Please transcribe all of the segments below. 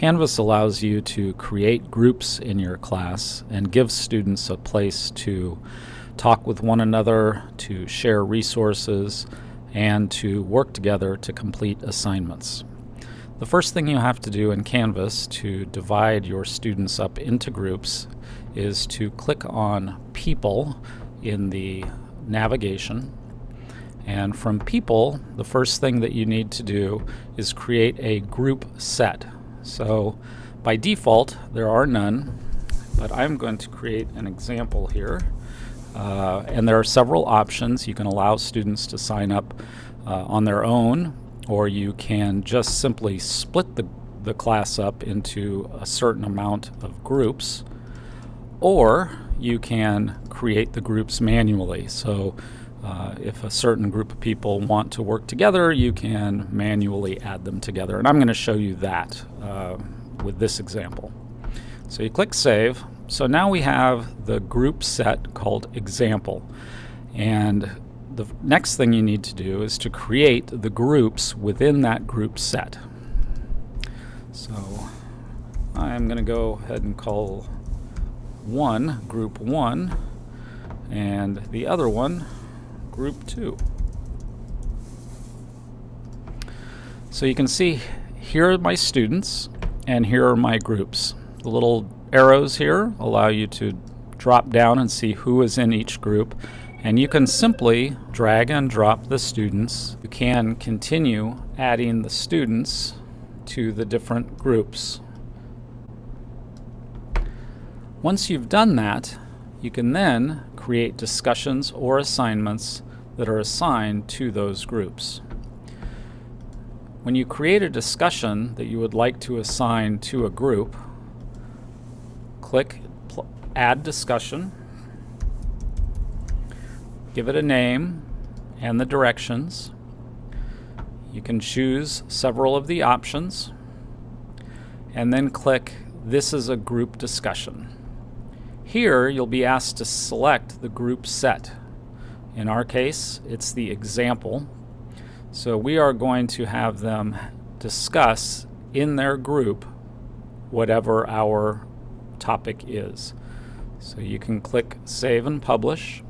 Canvas allows you to create groups in your class and give students a place to talk with one another, to share resources, and to work together to complete assignments. The first thing you have to do in Canvas to divide your students up into groups is to click on People in the navigation. And from People, the first thing that you need to do is create a group set. So by default, there are none, but I'm going to create an example here. Uh, and there are several options. You can allow students to sign up uh, on their own, or you can just simply split the, the class up into a certain amount of groups, or you can create the groups manually. So uh, if a certain group of people want to work together, you can manually add them together. And I'm going to show you that uh, with this example. So you click Save. So now we have the group set called Example. And the next thing you need to do is to create the groups within that group set. So I'm going to go ahead and call one group 1 and the other one group 2. So you can see here are my students and here are my groups. The little arrows here allow you to drop down and see who is in each group and you can simply drag and drop the students. You can continue adding the students to the different groups. Once you've done that, you can then create discussions or assignments that are assigned to those groups. When you create a discussion that you would like to assign to a group, click Add Discussion, give it a name and the directions. You can choose several of the options and then click This is a group discussion. Here you'll be asked to select the group set in our case, it's the example. So we are going to have them discuss in their group whatever our topic is. So you can click Save and Publish,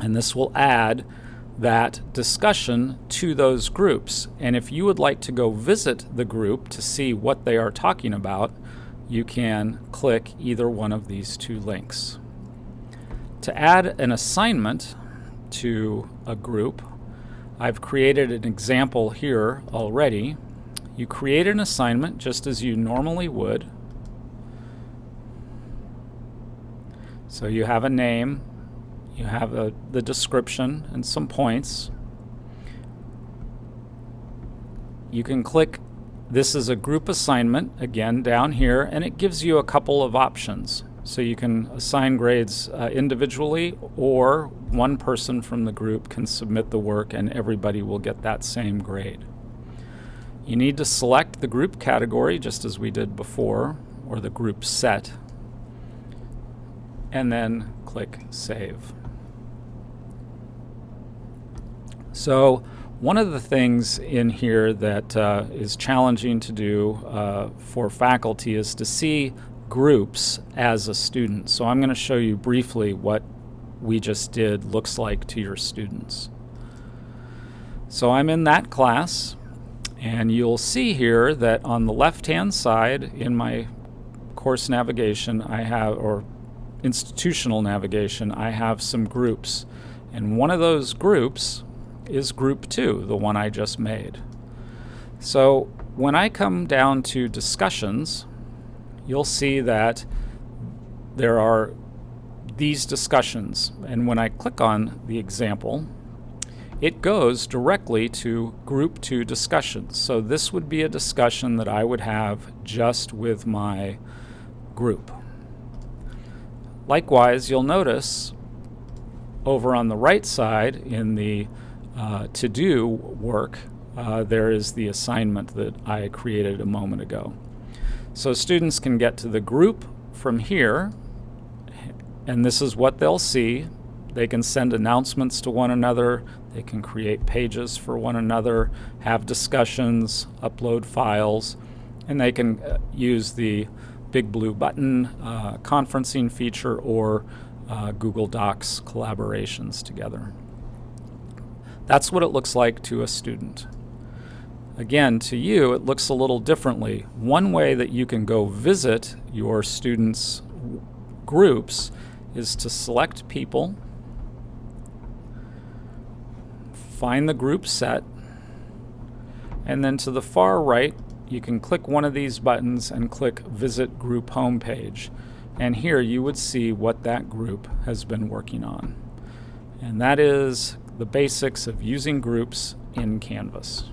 and this will add that discussion to those groups. And if you would like to go visit the group to see what they are talking about, you can click either one of these two links. To add an assignment, to a group. I've created an example here already. You create an assignment just as you normally would. So you have a name, you have a, the description and some points. You can click this is a group assignment again down here and it gives you a couple of options. So you can assign grades uh, individually or one person from the group can submit the work and everybody will get that same grade. You need to select the group category just as we did before or the group set and then click Save. So one of the things in here that uh, is challenging to do uh, for faculty is to see groups as a student. So I'm going to show you briefly what we just did looks like to your students. So I'm in that class and you'll see here that on the left hand side in my course navigation I have or institutional navigation I have some groups and one of those groups is group 2 the one I just made. So when I come down to discussions you'll see that there are these discussions. And when I click on the example, it goes directly to group two discussions. So this would be a discussion that I would have just with my group. Likewise, you'll notice over on the right side in the uh, to-do work, uh, there is the assignment that I created a moment ago. So students can get to the group from here, and this is what they'll see. They can send announcements to one another, they can create pages for one another, have discussions, upload files, And they can uh, use the BigBlueButton uh, conferencing feature or uh, Google Docs collaborations together. That's what it looks like to a student. Again, to you, it looks a little differently. One way that you can go visit your students' groups is to select people, find the group set, and then to the far right, you can click one of these buttons and click Visit Group Homepage. And here you would see what that group has been working on. And that is the basics of using groups in Canvas.